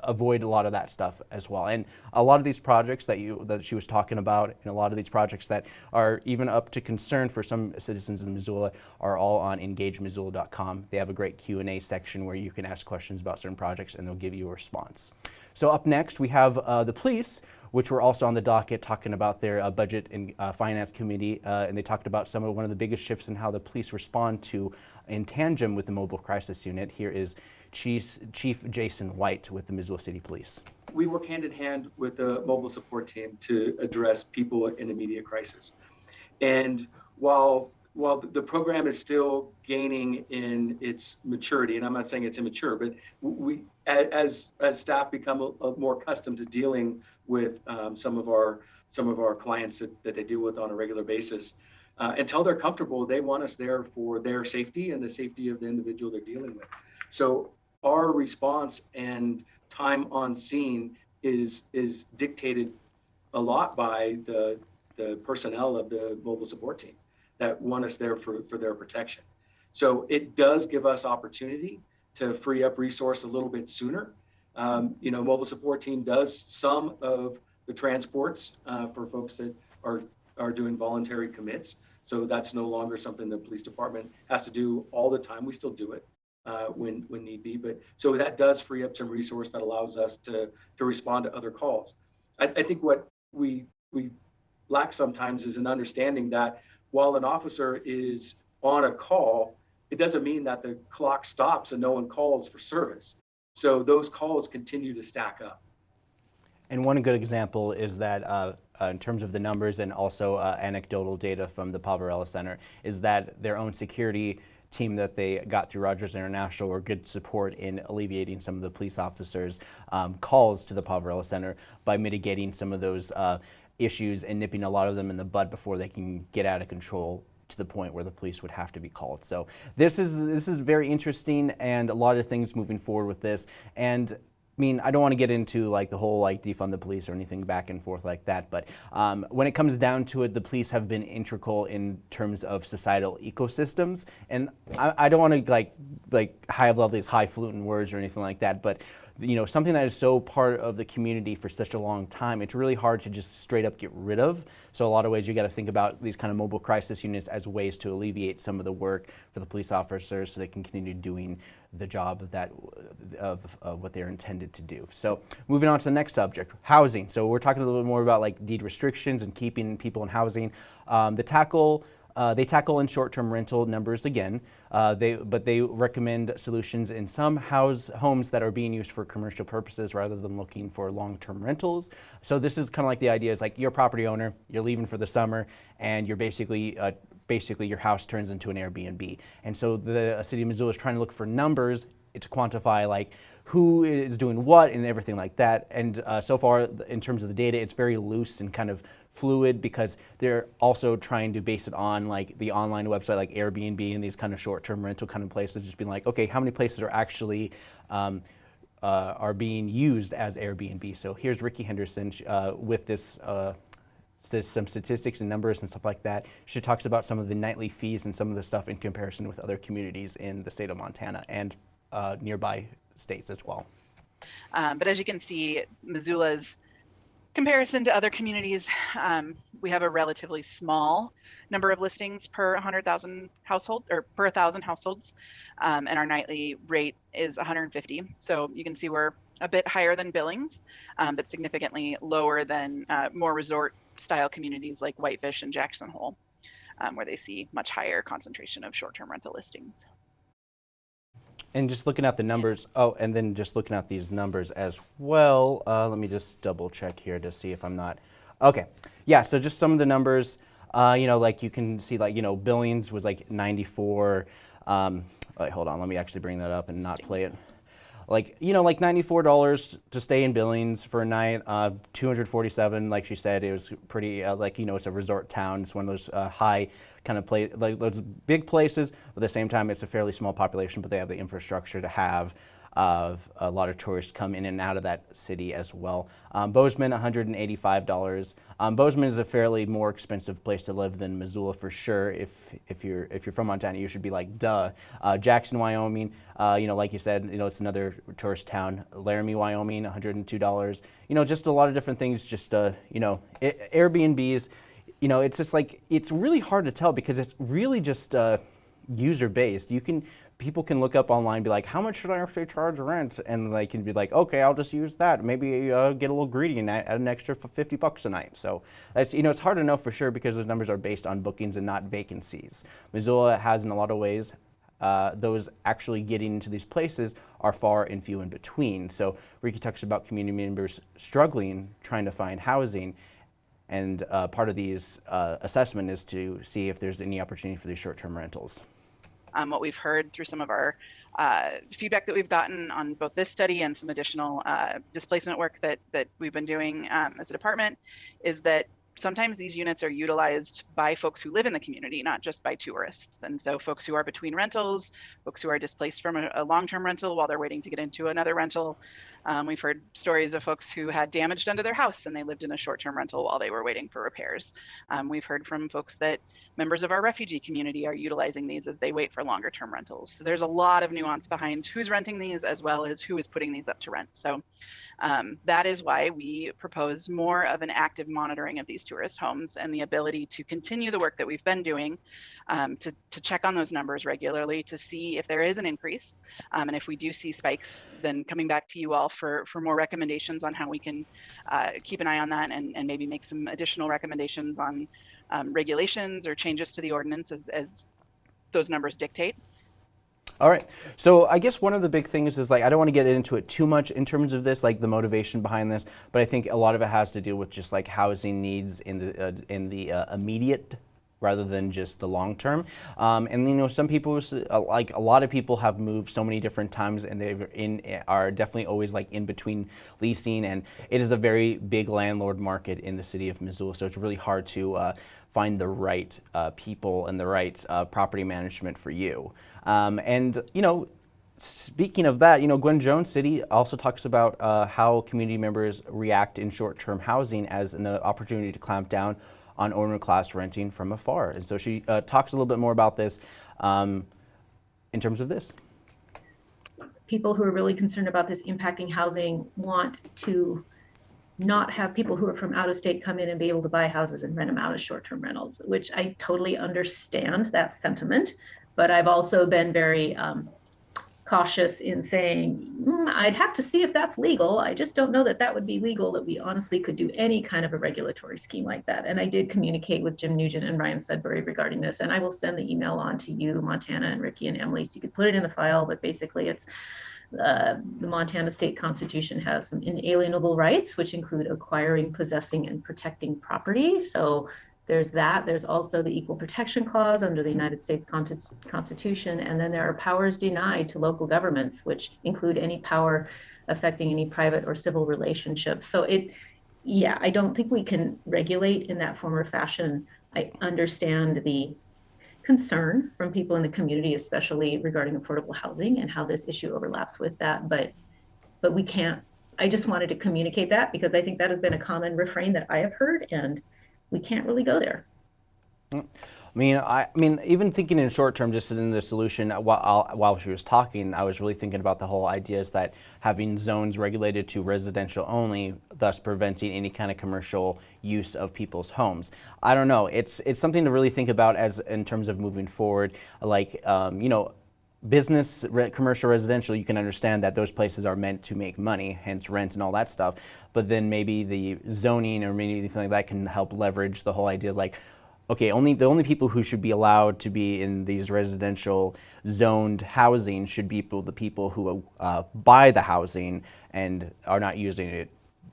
avoid a lot of that stuff as well. And a lot of these projects that you that she was talking about, and a lot of these projects that are even up to concern for some citizens in Missoula, are all on EngageMissoula.com. They have a great Q and A section where you can ask questions about certain projects, and they'll give you a response. So up next, we have uh, the police, which were also on the docket talking about their uh, budget and uh, finance committee, uh, and they talked about some of one of the biggest shifts in how the police respond to in tandem with the mobile crisis unit. Here is Chief, Chief Jaeson White with the Missoula City Police. we work hand in hand with the mobile support team to address people in immediate crisis. And while while the program is still gaining in its maturity, and I'm not saying it's immature, but we as as staff become a, a more accustomed to dealing with um, some of our some of our clients that, that they deal with on a regular basis. Uh, until they're comfortable, they want us there for their safety and the safety of the individual they're dealing with. So our response and time on scene is is dictated a lot by the the personnel of the mobile support team that want us there for for their protection. So it does give us opportunity to free up resource a little bit sooner. Um, you know, mobile support team does some of the transports uh, for folks that are are doing voluntary commits. So that's no longer something the police department has to do all the time. We still do it uh, when when need be. But so that does free up some resource that allows us to to respond to other calls. I, I think what we we lack sometimes is an understanding that while an officer is on a call, it doesn't mean that the clock stops and no one calls for service. So those calls continue to stack up. And one good example is that uh, in terms of the numbers and also uh, anecdotal data from the Poverello Center is that their own security team that they got through Rogers International were good support in alleviating some of the police officers' um, calls to the Poverello Center by mitigating some of those uh, issues and nipping a lot of them in the bud before they can get out of control to the point where the police would have to be called. So this is this is very interesting and a lot of things moving forward with this. And I mean, I don't want to get into like the whole like defund the police or anything back and forth like that, but um, when it comes down to it, the police have been integral in terms of societal ecosystems. And I, I don't want to like like high level these highfalutin words or anything like that, but you know, something that is so part of the community for such a long time, it's really hard to just straight up get rid of. So a lot of ways you got to think about these kind of mobile crisis units as ways to alleviate some of the work for the police officers so they can continue doing the job that of, of what they're intended to do. So moving on to the next subject, housing. So we're talking a little bit more about like deed restrictions and keeping people in housing. Um, the tackle uh, they tackle in short-term rental numbers again, uh, they, but they recommend solutions in some house homes that are being used for commercial purposes rather than looking for long-term rentals. So this is kind of like the idea is like you're a property owner, you're leaving for the summer, and you're basically uh, basically your house turns into an Airbnb. And so the city of Missoula is trying to look for numbers to quantify like who is doing what and everything like that. And uh, so far, in terms of the data, it's very loose and kind of fluid because they're also trying to base it on like the online website like Airbnb and these kind of short-term rental kind of places, just being like, okay, how many places are actually um, uh, are being used as Airbnb? So here's Ricky Henderson uh, with this. Uh, some statistics and numbers and stuff like that. She talks about some of the nightly fees and some of the stuff in comparison with other communities in the state of Montana and uh, nearby states as well. Um, but as you can see, Missoula's comparison to other communities, um, we have a relatively small number of listings per 100,000 household or per 1,000 households, um, and our nightly rate is 150. So you can see we're a bit higher than Billings, um, but significantly lower than uh, more resort style communities like Whitefish and Jackson Hole, um, where they see much higher concentration of short-term rental listings. And just looking at the numbers, oh, and then just looking at these numbers as well. Uh, let me just double check here to see if I'm not. Okay, yeah, so just some of the numbers, uh, you know, like you can see like, you know, Billings was like 94. Um, wait, hold on, let me actually bring that up and not play it. Like, you know, like $94 to stay in Billings for a night, uh, 247, like she said, it was pretty, uh, like, you know, it's a resort town. It's one of those uh, high kind of place, like those big places, but at the same time, it's a fairly small population, but they have the infrastructure to have of a lot of tourists come in and out of that city as well. Um, Bozeman, $185. Um, Bozeman is a fairly more expensive place to live than Missoula for sure. If if you're if you're from Montana, you should be like, duh. Uh, Jackson, Wyoming, uh, you know, like you said, you know, it's another tourist town. Laramie, Wyoming, $102. You know, just a lot of different things. Just uh, you know, it, Airbnbs you know, it's just like, it's really hard to tell because it's really just uh, user based. You can, people can look up online be like, how much should I actually charge rent? And they can be like, okay, I'll just use that. Maybe uh, get a little greedy and add an extra 50 bucks a night. So that's, you know, it's hard to know for sure because those numbers are based on bookings and not vacancies. Missoula has in a lot of ways uh, those actually getting into these places are far and few in between. So Ricky talks about community members struggling trying to find housing and uh, part of these uh, assessment is to see if there's any opportunity for these short-term rentals. Um, what we've heard through some of our uh, feedback that we've gotten on both this study and some additional uh, displacement work that, that we've been doing um, as a department is that sometimes these units are utilized by folks who live in the community, not just by tourists. And so folks who are between rentals, folks who are displaced from a, a long-term rental while they're waiting to get into another rental. Um, we've heard stories of folks who had damage done to their house and they lived in a short-term rental while they were waiting for repairs. Um, we've heard from folks that members of our refugee community are utilizing these as they wait for longer term rentals. So there's a lot of nuance behind who's renting these as well as who is putting these up to rent. So um, that is why we propose more of an active monitoring of these tourist homes and the ability to continue the work that we've been doing um, to, to check on those numbers regularly to see if there is an increase. Um, and if we do see spikes, then coming back to you all for, for more recommendations on how we can uh, keep an eye on that and, and maybe make some additional recommendations on um, regulations or changes to the ordinance as, as those numbers dictate. All right. So I guess one of the big things is like I don't want to get into it too much in terms of this, like the motivation behind this, but I think a lot of it has to do with just like housing needs in the uh, in the uh, immediate rather than just the long term. Um, and you know, some people, uh, like a lot of people, have moved so many different times, and they are definitely always like in between leasing, and it is a very big landlord market in the city of Missoula. So it's really hard to uh, find the right uh, people and the right uh, property management for you. Um, and you know, speaking of that, you know, Gwen Jones City also talks about uh, how community members react in short-term housing as an opportunity to clamp down on owner class renting from afar. And so she uh, talks a little bit more about this um, in terms of this. People who are really concerned about this impacting housing want to not have people who are from out of state come in and be able to buy houses and rent them out as short-term rentals, which I totally understand that sentiment. But I've also been very um, cautious in saying, mm, I'd have to see if that's legal. I just don't know that that would be legal, that we honestly could do any kind of a regulatory scheme like that. And I did communicate with Jim Nugent and Ryan Sudbury regarding this. And I will send the email on to you, Montana and Ricky and Emily, so you could put it in the file. But basically, it's uh, the Montana state constitution has some inalienable rights, which include acquiring, possessing, and protecting property. So there's that. There's also the Equal Protection Clause under the United States Constitution. And then there are powers denied to local governments, which include any power affecting any private or civil relationship. So it, yeah, I don't think we can regulate in that form or fashion. I understand the concern from people in the community, especially regarding affordable housing and how this issue overlaps with that. But, but we can't, I just wanted to communicate that because I think that has been a common refrain that I have heard and we can't really go there. I mean, I, I mean, even thinking in short term, just in the solution, while, while she was talking, I was really thinking about the whole idea is that having zones regulated to residential only, thus preventing any kind of commercial use of people's homes. I don't know. It's it's something to really think about as in terms of moving forward. Like, um, you know, business, re commercial, residential, you can understand that those places are meant to make money, hence rent and all that stuff. But then maybe the zoning or maybe anything like that can help leverage the whole idea of like, okay, only the only people who should be allowed to be in these residential zoned housing should be people, the people who uh, buy the housing and are not using it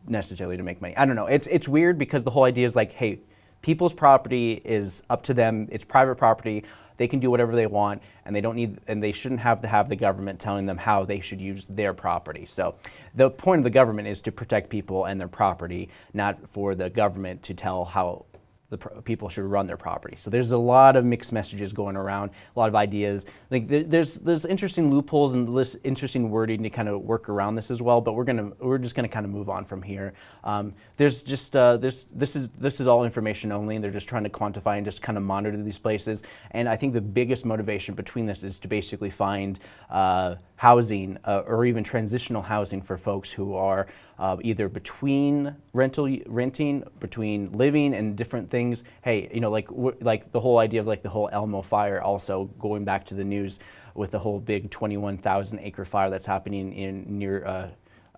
necessarily to make money. I don't know. It's it's weird because the whole idea is like, hey, people's property is up to them. It's private property. They can do whatever they want, and they don't need, and they shouldn't have to have the government telling them how they should use their property. So the point of the government is to protect people and their property, not for the government to tell how the people should run their property. So there's a lot of mixed messages going around, a lot of ideas. Like there's there's interesting loopholes and this interesting wording to kind of work around this as well. But we're gonna we're just gonna kind of move on from here. Um, there's just uh, this this is this is all information only, and they're just trying to quantify and just kind of monitor these places. And I think the biggest motivation between this is to basically find uh, housing uh, or even transitional housing for folks who are uh, either between rental renting, between living and different things. Hey, you know, like like the whole idea of like the whole Elmo fire. Also going back to the news with the whole big 21,000 acre fire that's happening in near. Uh,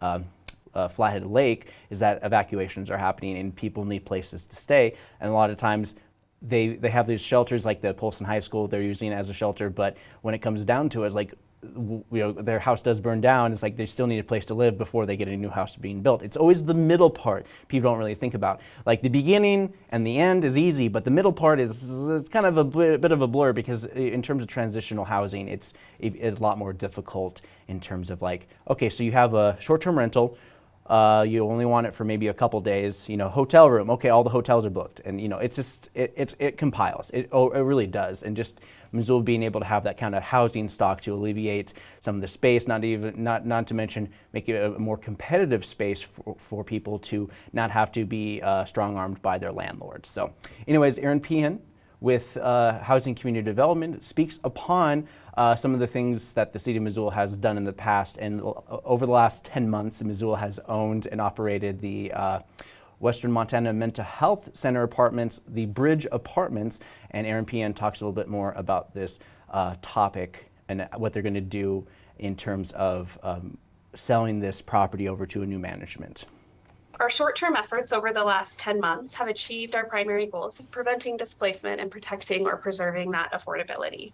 um, uh, Flathead Lake is that evacuations are happening and people need places to stay. And a lot of times they, they have these shelters like the Polson High School they're using as a shelter, but when it comes down to it, it's like you know, their house does burn down, it's like they still need a place to live before they get a new house being built. It's always the middle part people don't really think about. Like the beginning and the end is easy, but the middle part is it's kind of a bit of a blur because in terms of transitional housing, it's, it's a lot more difficult in terms of like, okay, so you have a short-term rental, uh, you only want it for maybe a couple days. You know, hotel room. Okay, all the hotels are booked, and you know, it's just it it compiles. It oh, it really does, and just Missoula being able to have that kind of housing stock to alleviate some of the space, not even not not to mention make it a more competitive space for, for people to not have to be uh, strong armed by their landlords. So, anyways, Eran Pehan with uh, Housing Community Development speaks upon uh, some of the things that the city of Missoula has done in the past. And over the last 10 months, Missoula has owned and operated the uh, Western Montana Mental Health Center Apartments, the Bridge Apartments, and Eran Pehan talks a little bit more about this uh, topic and what they're going to do in terms of um, selling this property over to a new management. Our short-term efforts over the last 10 months have achieved our primary goals of preventing displacement and protecting or preserving that affordability.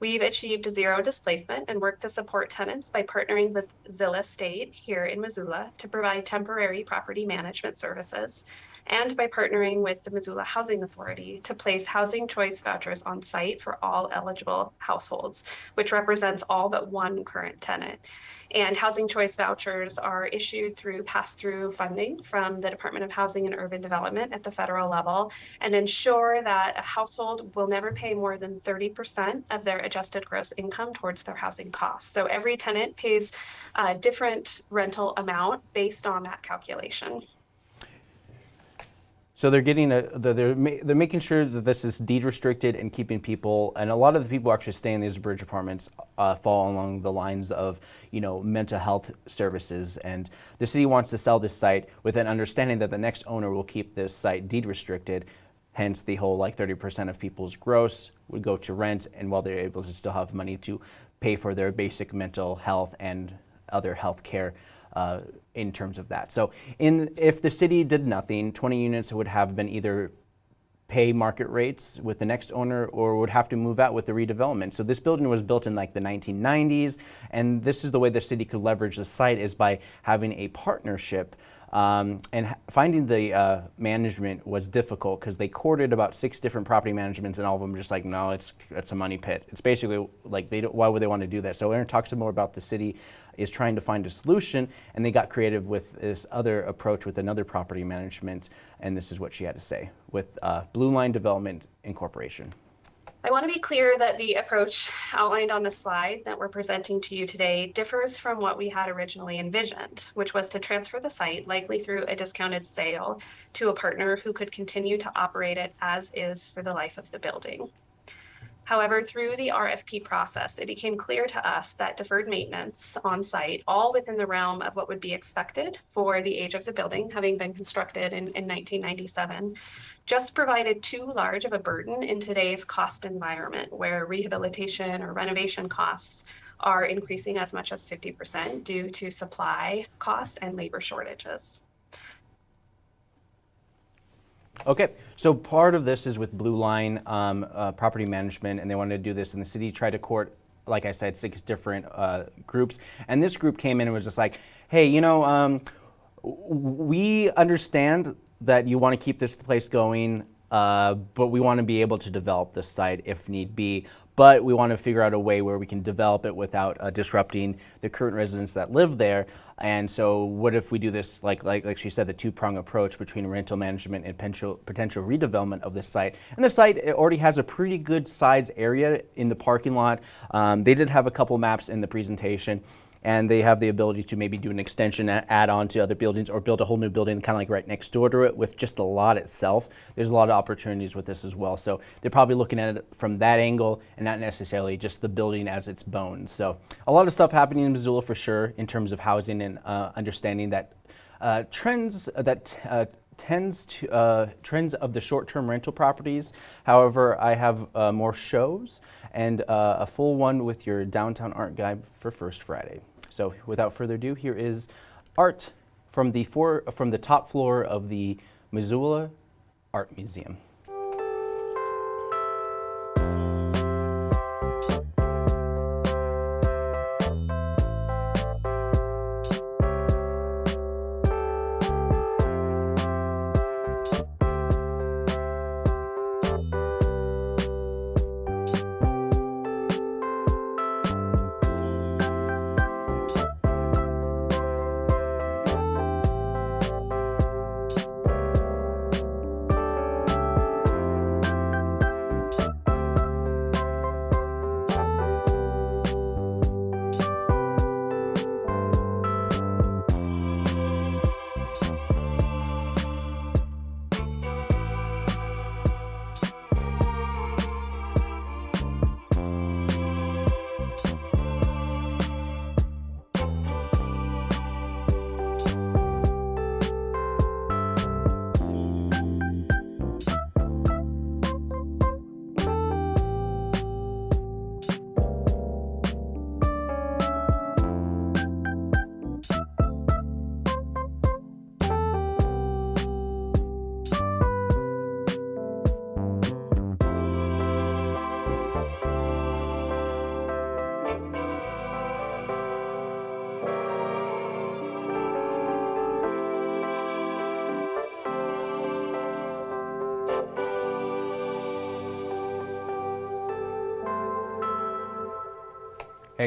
We've achieved zero displacement and worked to support tenants by partnering with Zilla State here in Missoula to provide temporary property management services and by partnering with the Missoula Housing Authority to place housing choice vouchers on site for all eligible households, which represents all but one current tenant. And housing choice vouchers are issued through pass-through funding from the Department of Housing and Urban Development at the federal level and ensure that a household will never pay more than 30% of their adjusted gross income towards their housing costs. So every tenant pays a different rental amount based on that calculation. So they're getting a, they're, they're making sure that this is deed restricted and keeping people, and a lot of the people actually stay in these bridge apartments uh, fall along the lines of, you know, mental health services. And the city wants to sell this site with an understanding that the next owner will keep this site deed restricted. Hence the whole like 30% of people's gross would go to rent and while they're able to still have money to pay for their basic mental health and other health care uh, in terms of that. So in, if the city did nothing, 20 units would have been either pay market rates with the next owner or would have to move out with the redevelopment. So this building was built in like the 1990s and this is the way the city could leverage the site is by having a partnership um, and finding the uh, management was difficult because they courted about six different property managements and all of them just like, no, it's, it's a money pit. It's basically like, they why would they want to do that? So Eran talks more about the city is trying to find a solution and they got creative with this other approach with another property management and this is what she had to say with uh, Blue Line Development Incorporation. I want to be clear that the approach outlined on the slide that we're presenting to you today differs from what we had originally envisioned, which was to transfer the site, likely through a discounted sale, to a partner who could continue to operate it as is for the life of the building. However, through the RFP process, it became clear to us that deferred maintenance on site, all within the realm of what would be expected for the age of the building, having been constructed in, in 1997, just provided too large of a burden in today's cost environment where rehabilitation or renovation costs are increasing as much as 50% due to supply costs and labor shortages. Okay, so part of this is with Blue Line um, uh, Property Management, and they wanted to do this, and the city tried to court, like I said, six different uh, groups, and this group came in and was just like, hey, you know, um, we understand that you want to keep this place going, uh, but we want to be able to develop this site if need be but we want to figure out a way where we can develop it without uh, disrupting the current residents that live there. And so what if we do this, like, like, like she said, the two-prong approach between rental management and potential, potential redevelopment of this site. And the site already has a pretty good size area in the parking lot. Um, they did have a couple maps in the presentation and they have the ability to maybe do an extension add on to other buildings or build a whole new building kind of like right next door to it with just the lot itself. There's a lot of opportunities with this as well. So they're probably looking at it from that angle and not necessarily just the building as its bones. So a lot of stuff happening in Missoula for sure in terms of housing and uh, understanding that uh, trends that uh, tends to uh, trends of the short-term rental properties. However, I have uh, more shows and uh, a full one with your downtown art guide for First Friday. So without further ado, here is art from the, four, from the top floor of the Missoula Art Museum.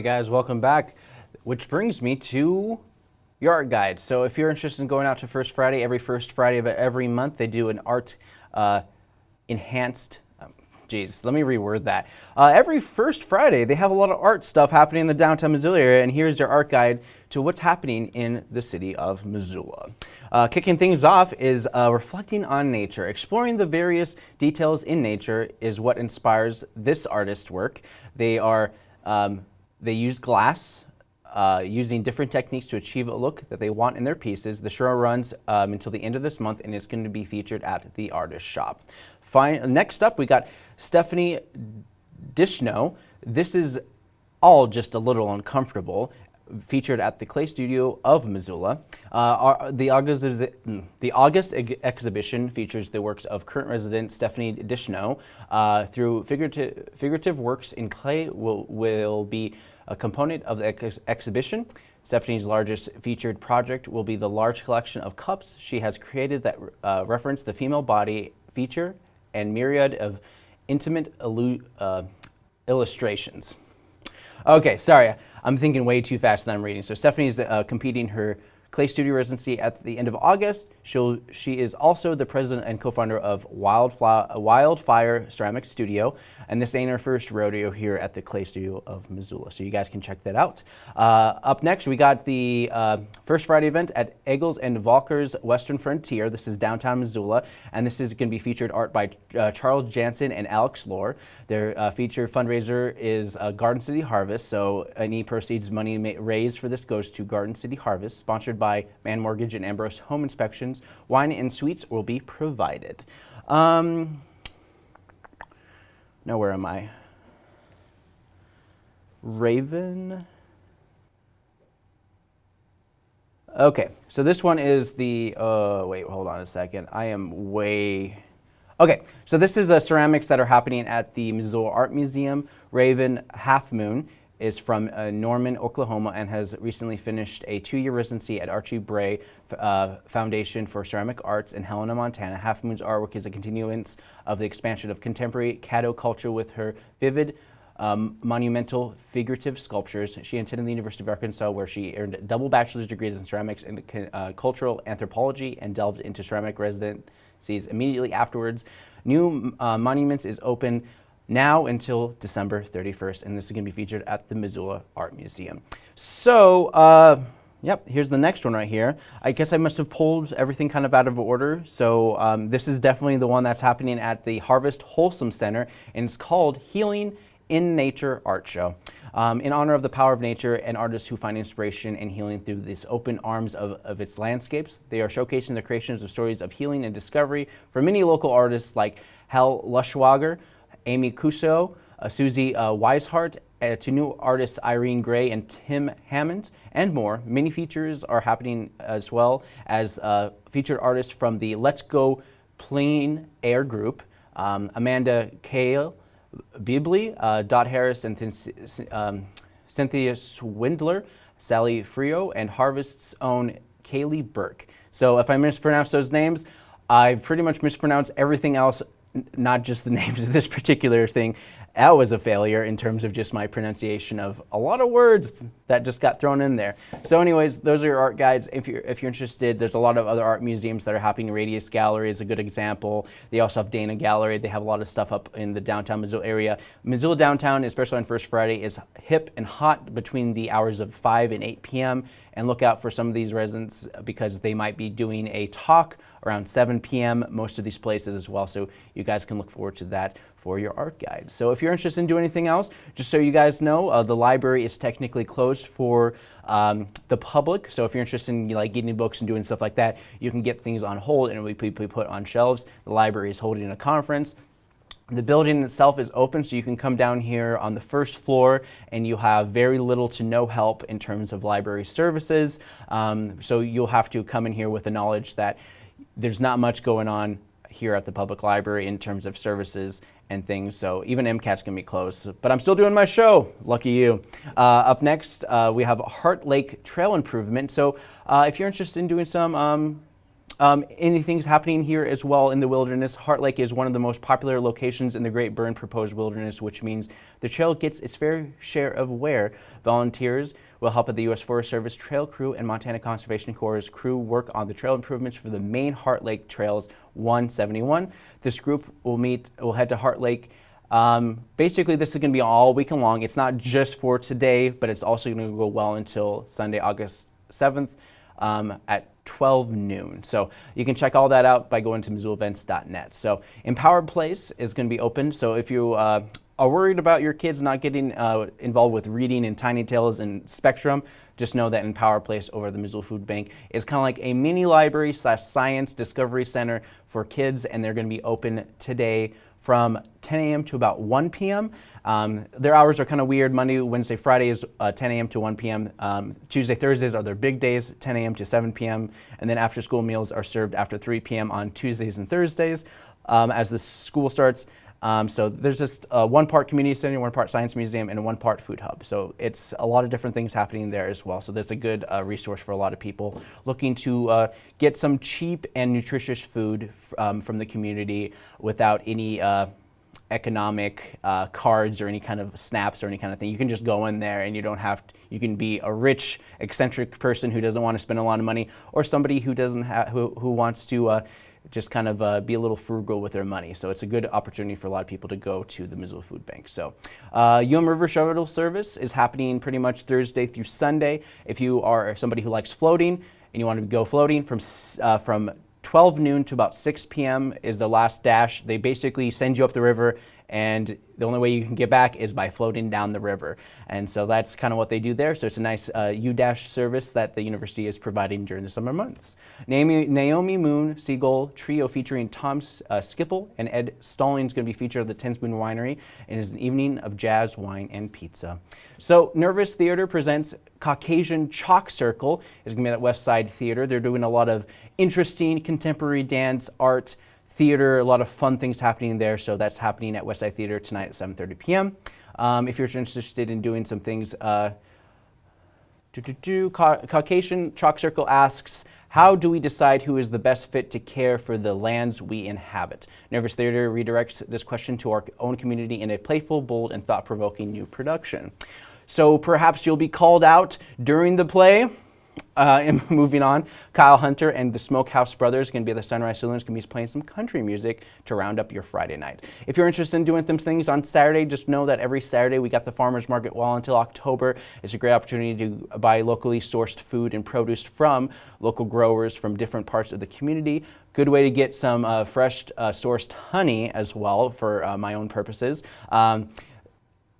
Hey guys, welcome back. Which brings me to your art guide. So if you're interested in going out to First Friday, every first Friday of every month, they do an art uh, enhanced Jeez, let me reword that. Uh, every first Friday, they have a lot of art stuff happening in the downtown Missoula area, and here's your art guide to what's happening in the city of Missoula. Uh, kicking things off is uh, reflecting on nature. Exploring the various details in nature is what inspires this artist's work. They are um, they use glass, uh, using different techniques to achieve a look that they want in their pieces. The show runs um, until the end of this month and it's going to be featured at the artist shop. Fine. Next up, we got Stephanie Dishno. This is all just a little uncomfortable. Featured at the Clay Studio of Missoula. Uh, our, the, August, the August ex exhibition features the works of current resident Stephanie Dishno. Uh, through figurative, figurative works in clay will, will be a component of the ex exhibition. Stephanie's largest featured project will be the large collection of cups she has created that uh, reference the female body feature and myriad of intimate uh, illustrations. Okay, sorry, I'm thinking way too fast than I'm reading. So Stephanie's uh, competing her Clay Studio residency at the end of August. She'll, she is also the president and co-founder of Wildfire Ceramic Studio, and this ain't her first rodeo here at the Clay Studio of Missoula, so you guys can check that out. Uh, up next, we got the uh, First Friday event at Engel and Völkers Western Frontier. This is downtown Missoula, and this is going to be featured art by uh, Charles Jansen and Alex Lohr. Their uh, featured fundraiser is uh, Garden City Harvest, so any proceeds money raised for this goes to Garden City Harvest, sponsored by Mann Mortgage and Ambrose Home Inspections. Wine and sweets will be provided. Um, now, where am I? Raven. Okay, so this one is the, uh, wait, hold on a second. I am way, okay, so this is the ceramics that are happening at the Missoula Art Museum. Raven Halfmoon is from uh, Norman, Oklahoma, and has recently finished a two-year residency at Archie Bray uh, Foundation for Ceramic Arts in Helena, Montana. Halfmoon's artwork is a continuance of the expansion of contemporary Caddo culture with her vivid, um, monumental figurative sculptures. She attended the University of Arkansas where she earned double bachelor's degrees in ceramics and uh, cultural anthropology and delved into ceramic residencies immediately afterwards. New uh, Monuments is open now until December 31st, and this is going to be featured at the Missoula Art Museum. So, uh, yep, here's the next one right here. I guess I must have pulled everything kind of out of order. So um, this is definitely the one that's happening at the Harvest Wholesome Center, and it's called Healing in Nature Art Show. Um, in honor of the power of nature and artists who find inspiration and healing through these open arms of, of its landscapes. They are showcasing the creations of stories of healing and discovery for many local artists like Hal Luschwager, Amy Kuso, uh, Susie uh, Weishart, uh, to new artists Irene Gray and Tim Hammond, and more. Many features are happening as well as featured artists from the Let's Go Plein Air group, um, Amanda Kale, Bibley, uh, Dot Harris, and um, Cynthia Swindler, Sally Frio, and Harvest's own Kaylee Burke. So if I mispronounce those names, I've pretty much mispronounced everything else not just the names of this particular thing, that was a failure in terms of just my pronunciation of a lot of words that just got thrown in there. So anyways, those are your art guides. If you're, if you're interested, there's a lot of other art museums that are happening. Radius Gallery is a good example. They also have Dana Gallery. They have a lot of stuff up in the downtown Missoula area. Missoula downtown, especially on First Friday, is hip and hot between the hours of 5 and 8 p.m. And look out for some of these residents because they might be doing a talk around 7 p.m. most of these places as well. So you guys can look forward to that for your art guide. So if you're interested in doing anything else, just so you guys know, uh, the library is technically closed for um, the public. So if you're interested in like getting books and doing stuff like that, you can get things on hold and it will be put on shelves. The library is holding a conference. The building itself is open, so you can come down here on the first floor and you have very little to no help in terms of library services. Um, so you'll have to come in here with the knowledge that there's not much going on here at the public library in terms of services and things. So even MCAT's gonna be closed, but I'm still doing my show. Lucky you. Uh, up next, uh, we have Heart Lake Trail Improvement. So uh, if you're interested in doing some um, um, anything's happening here as well in the wilderness. Heart Lake is one of the most popular locations in the Great Burn Proposed Wilderness, which means the trail gets its fair share of wear. Volunteers will help at the U.S. Forest Service Trail Crew and Montana Conservation Corps' crew work on the trail improvements for the main Heart Lake Trails 171. This group will meet, will head to Heart Lake um, basically, this is going to be all weekend long. It's not just for today, but it's also going to go well until Sunday, August 7th um, at 12 noon. So you can check all that out by going to MissoulaEvents.net. So Empowered Place is going to be open. So if you uh, are worried about your kids not getting uh, involved with reading and Tiny Tales and Spectrum, just know that Empowered Place over the Missoula Food Bank is kind of like a mini library slash science discovery center for kids, and they're going to be open today from 10 a.m. to about 1 p.m. Um, their hours are kind of weird. Monday, Wednesday, Friday is uh, 10 a.m. to 1 p.m. Um, Tuesday, Thursdays are their big days, 10 a.m. to 7 p.m. And then after school meals are served after 3 p.m. on Tuesdays and Thursdays um, as the school starts. Um, so there's just uh, one part community center, one part science museum, and one part food hub. So it's a lot of different things happening there as well. So there's a good uh, resource for a lot of people looking to uh, get some cheap and nutritious food um, from the community without any uh, economic uh, cards or any kind of snaps or any kind of thing. You can just go in there and you don't have to, you can be a rich, eccentric person who doesn't want to spend a lot of money or somebody who doesn't have, who, who wants to just kind of uh, be a little frugal with their money. So it's a good opportunity for a lot of people to go to the Missoula Food Bank. So uh, UM River Shuttle Service is happening pretty much Thursday through Sunday. If you are somebody who likes floating and you want to go floating from, uh, from 12 noon to about 6 p.m. is the last dash. They basically send you up the river and the only way you can get back is by floating down the river. And so that's kind of what they do there. So it's a nice uh, U-Dash service that the university is providing during the summer months. Naomi, Naomi Moon Siegel Trio featuring Tom uh, Skipple and Ed Stalling is going to be featured at the Ten Spoon Winery and is an evening of jazz, wine, and pizza. So Nervous Theater presents Caucasian Chalk Circle. It's going to be at West Side Theater. They're doing a lot of interesting contemporary dance, art, theater, a lot of fun things happening there. So that's happening at Westside Theater tonight at 7.30 p.m. Um, if you're interested in doing some things, uh, do, do, do, Caucasian Chalk Circle asks, how do we decide who is the best fit to care for the lands we inhabit? Nervous Theater redirects this question to our own community in a playful, bold, and thought-provoking new production. So perhaps you'll be called out during the play uh, and moving on, Kyle Hunter and the Smokehouse Brothers going to be at the Sunrise Saloons, going to be playing some country music to round up your Friday night. If you're interested in doing some things on Saturday, just know that every Saturday we got the farmers market well until October. It's a great opportunity to buy locally sourced food and produce from local growers from different parts of the community. Good way to get some uh, fresh uh, sourced honey as well for uh, my own purposes. Um,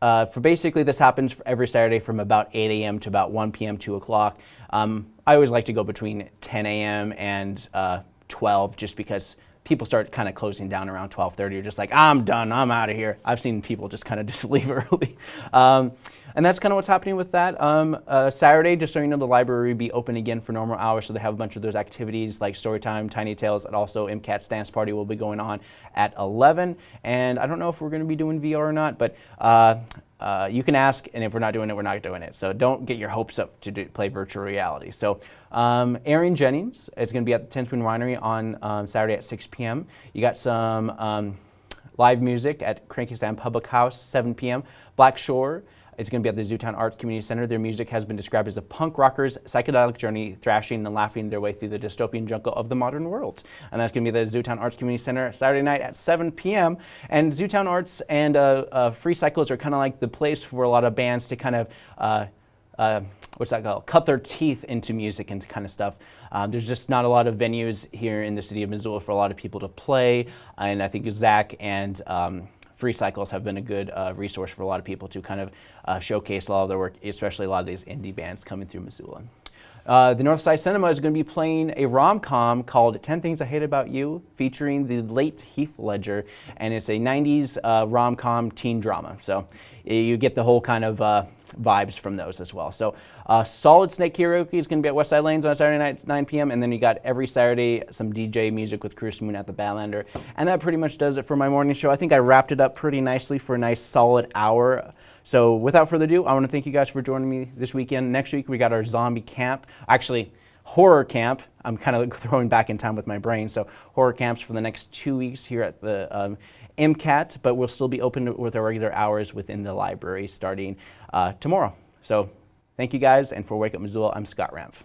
uh, for basically this happens every Saturday from about 8 a.m. to about 1 p.m. 2 o'clock. Um, I always like to go between 10 a.m. and uh, 12 just because people start kind of closing down around 12.30 you're just like i'm done. I'm out of here. I've seen people just kind of just leave early. Um, and that's kind of what's happening with that um, uh, saturday just so you know the library will be open again for normal hours so they have a bunch of those activities like story time tiny tales and also mcat's dance party will be going on at 11 and i don't know if we're going to be doing vr or not but uh, uh, you can ask, and if we're not doing it, we're not doing it. So don't get your hopes up to do, play virtual reality. So um, Aaron Jennings is going to be at the Ten Spoon Winery on um, Saturday at 6 p.m. You got some um, live music at Cranky Sam Public House, 7 p.m. Black Shore it's going to be at the Zootown Arts Community Center. Their music has been described as a punk rocker's psychedelic journey, thrashing and laughing their way through the dystopian jungle of the modern world. And that's going to be the Zootown Arts Community Center Saturday night at 7 p.m. And Zootown Arts and uh, uh, Free Cycles are kind of like the place for a lot of bands to kind of uh, uh, what's that called? Cut their teeth into music and kind of stuff. Uh, there's just not a lot of venues here in the city of Missoula for a lot of people to play, and I think ZACC and um, free cycles have been a good uh, resource for a lot of people to kind of uh, showcase a lot of their work, especially a lot of these indie bands coming through Missoula. Uh, the Northside Cinema is going to be playing a rom-com called 10 Things I Hate About You, featuring the late Heath Ledger, and it's a 90s uh, rom-com teen drama. So you get the whole kind of uh, vibes from those as well. So uh, Solid Snake Karaoke is going to be at Westside Lanes on Saturday night at 9 p.m. And then you got every Saturday some DJ music with Chris Moon at the Badlander. And that pretty much does it for my morning show. I think I wrapped it up pretty nicely for a nice solid hour. So without further ado, I want to thank you guys for joining me this weekend. Next week we got our zombie camp. Actually, horror camp. I'm kind of throwing back in time with my brain. So horror camps for the next two weeks here at the um, MCAT, but we'll still be open with our regular hours within the library starting uh, tomorrow. So thank you guys, and for Wake Up Missoula, I'm Scott Ramph.